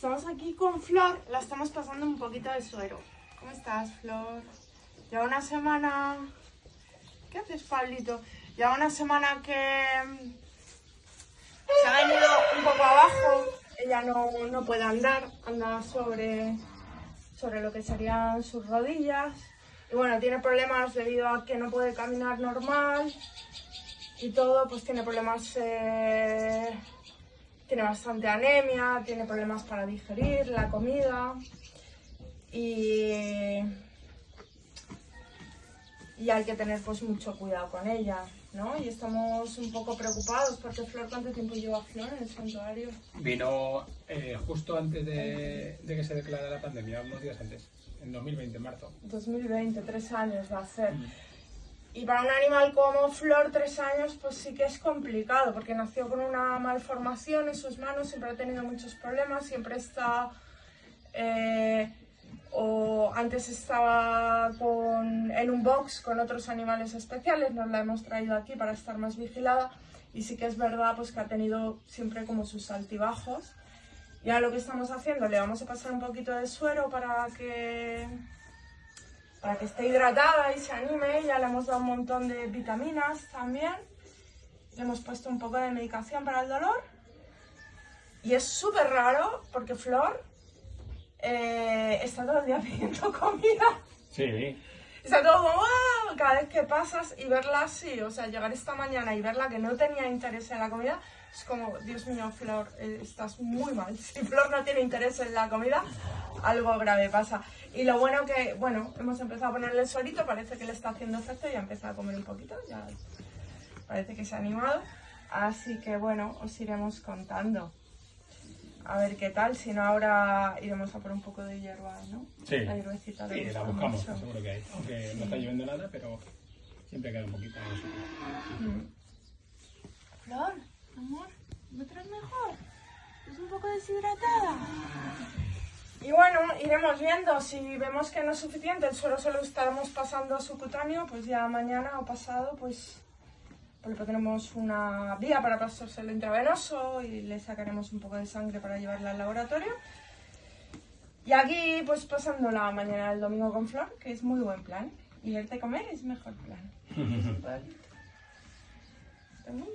Estamos aquí con Flor, la estamos pasando un poquito de suero. ¿Cómo estás, Flor? Lleva una semana... ¿Qué haces, Pablito? Lleva una semana que mm, se ha venido un poco abajo. Ella no, no puede andar, anda sobre, sobre lo que serían sus rodillas. Y bueno, tiene problemas debido a que no puede caminar normal y todo, pues tiene problemas eh, tiene bastante anemia, tiene problemas para digerir la comida y, y hay que tener pues mucho cuidado con ella, ¿no? Y estamos un poco preocupados porque Flor, ¿cuánto tiempo lleva Flor en el santuario? Vino eh, justo antes de, de que se declarara la pandemia, unos días antes, en 2020, en marzo. 2020, tres años va a ser. Y para un animal como Flor, tres años, pues sí que es complicado, porque nació con una malformación en sus manos, siempre ha tenido muchos problemas, siempre está... eh, o antes estaba con, en un box con otros animales especiales, nos la hemos traído aquí para estar más vigilada, y sí que es verdad pues que ha tenido siempre como sus altibajos. Y ahora lo que estamos haciendo, le vamos a pasar un poquito de suero para que para que esté hidratada y se anime. Ya le hemos dado un montón de vitaminas también. Le hemos puesto un poco de medicación para el dolor. Y es súper raro porque Flor eh, está todo el día pidiendo comida. Sí. Está todo como "Ah", cada vez que pasas y verla así, o sea, llegar esta mañana y verla que no tenía interés en la comida, es como, Dios mío, Flor, eh, estás muy mal. Si Flor no tiene interés en la comida, algo grave pasa. Y lo bueno que, bueno, hemos empezado a ponerle el suerito, parece que le está haciendo efecto y ha empezado a comer un poquito, ya parece que se ha animado. Así que bueno, os iremos contando. A ver qué tal, si no ahora iremos a por un poco de hierba, ¿no? Sí. La hierbecita Sí, la buscamos, mucho. seguro que hay. Aunque no está lloviendo nada, pero siempre queda un poquito. Flor, amor, ¿me traes mejor? Es un poco deshidratada. Y bueno, iremos viendo. Si vemos que no es suficiente, el suelo se lo estamos pasando a subcutáneo, pues ya mañana o pasado, pues, pues le tenemos una vía para pasárselo intravenoso y le sacaremos un poco de sangre para llevarla al laboratorio. Y aquí, pues pasando la mañana del domingo con Flor, que es muy buen plan. Y verte comer es mejor plan. Está muy.